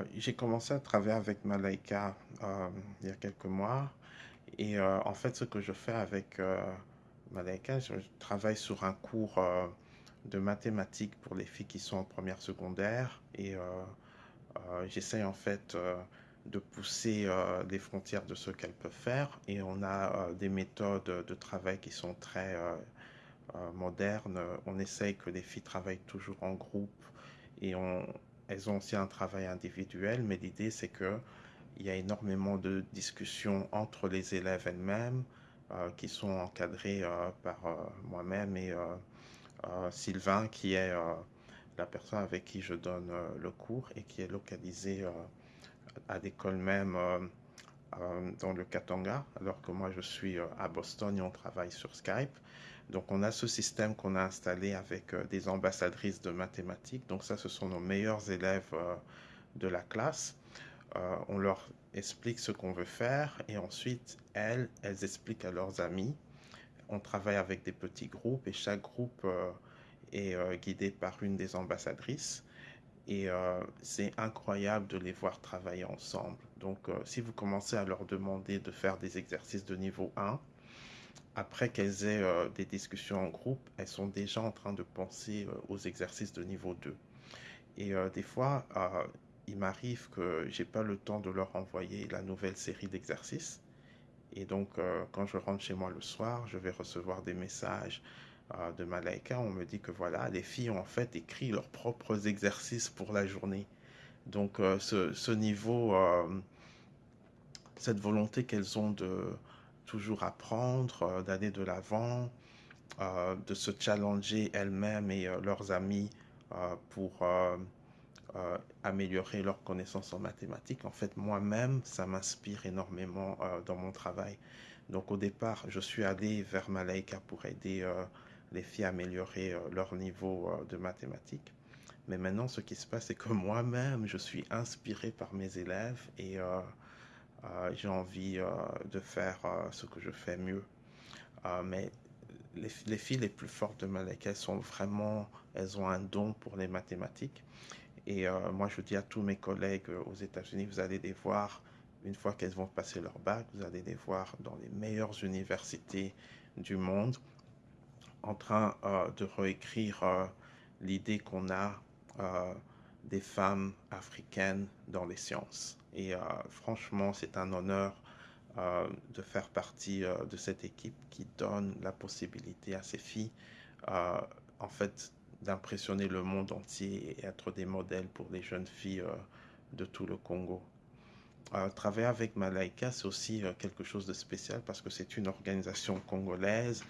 Euh, j'ai commencé à travailler avec Malaika euh, il y a quelques mois. Et euh, en fait, ce que je fais avec Malaika, je travaille sur un cours de mathématiques pour les filles qui sont en première secondaire. Et j'essaye en fait de pousser les frontières de ce qu'elles peuvent faire. Et on a des méthodes de travail qui sont très modernes. On essaye que les filles travaillent toujours en groupe et on, elles ont aussi un travail individuel, mais l'idée c'est que il y a énormément de discussions entre les élèves elles-mêmes euh, qui sont encadrées euh, par euh, moi-même et Sylvain qui est la personne avec qui je donne le cours et qui est localisé euh, à l'école même euh, dans le Katanga, alors que moi je suis euh, à Boston et on travaille sur Skype. Donc on a ce système qu'on a installé avec euh, des ambassadrices de mathématiques. Donc ça, ce sont nos meilleurs élèves de la classe. On leur explique ce qu'on veut faire et ensuite, elles, elles expliquent à leurs amis. On travaille avec des petits groupes et chaque groupe est guidé par une des ambassadrices. Et c'est incroyable de les voir travailler ensemble. Donc, euh, si vous commencez à leur demander de faire des exercices de niveau 1, après qu'elles aient euh, des discussions en groupe, elles sont déjà en train de penser euh, aux exercices de niveau 2. Et des fois, il m'arrive que j'ai pas le temps de leur envoyer la nouvelle série d'exercices. Et donc, quand je rentre chez moi le soir, je vais recevoir des messages de Malaika. On me dit que voilà, les filles ont en fait écrit leurs propres exercices pour la journée. Donc, ce, niveau, cette volonté qu'elles ont de toujours apprendre, euh, d'aller de l'avant, euh, de se challenger elles-mêmes et euh, leurs amis pour améliorer leurs connaissances en mathématiques. En fait, moi-même, ça m'inspire énormément dans mon travail. Donc au départ, je suis allé vers Malaika pour aider les filles à améliorer leur niveau de mathématiques. Mais maintenant, ce qui se passe, c'est que moi-même, je suis inspiré par mes élèves et j'ai envie euh, de faire euh, ce que je fais mieux. Euh, mais les, les filles les plus fortes de Malaika, elles sont vraiment, elles ont un don pour les mathématiques. Et euh, moi, je dis à tous mes collègues euh, aux États-Unis, vous allez les voir une fois qu'elles vont passer leur bac, vous allez les voir dans les meilleures universités du monde en train euh, de réécrire euh, l'idée qu'on a euh, des femmes africaines dans les sciences. Et euh, franchement, c'est un honneur euh, de faire partie euh, de cette équipe qui donne la possibilité à ces filles, en fait, d'impressionner le monde entier et être des modèles pour les jeunes filles de tout le Congo. Travailler avec Malaika, c'est aussi quelque chose de spécial parce que c'est une organisation congolaise.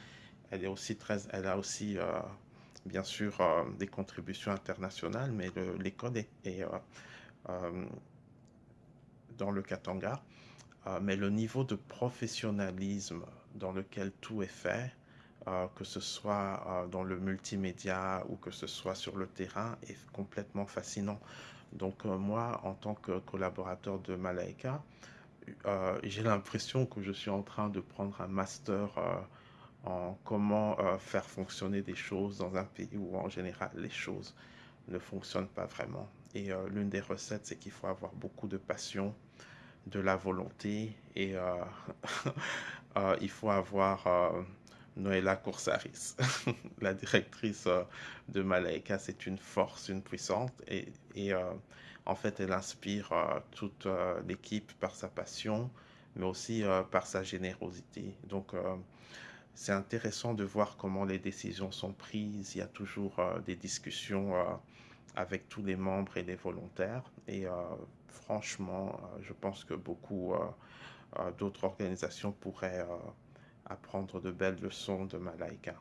Elle est aussi très, elle a aussi bien sûr euh, des contributions internationales, mais le- l'école est, euh, euh, dans le Katanga. Mais le niveau de professionnalisme dans lequel tout est fait, que ce soit dans le multimédia ou que ce soit sur le terrain, est complètement fascinant. Donc moi, en tant que collaborateur de Malaika, j'ai l'impression que je suis en train de prendre un master en comment euh, faire fonctionner des choses dans un pays où en général les choses ne fonctionnent pas vraiment. Et euh, l'une des recettes, c'est qu'il faut avoir beaucoup de passion, de la volonté et euh, il faut avoir Noëlla Coursaris, la directrice de Malaika, c'est une force, une puissante et, et en fait elle inspire toute l'équipe par sa passion mais aussi par sa générosité. Donc c'est intéressant de voir comment les décisions sont prises. Il y a toujours euh, des discussions euh, avec tous les membres et les volontaires. Et euh, franchement, je pense que beaucoup d'autres organisations pourraient apprendre de belles leçons de Malaika.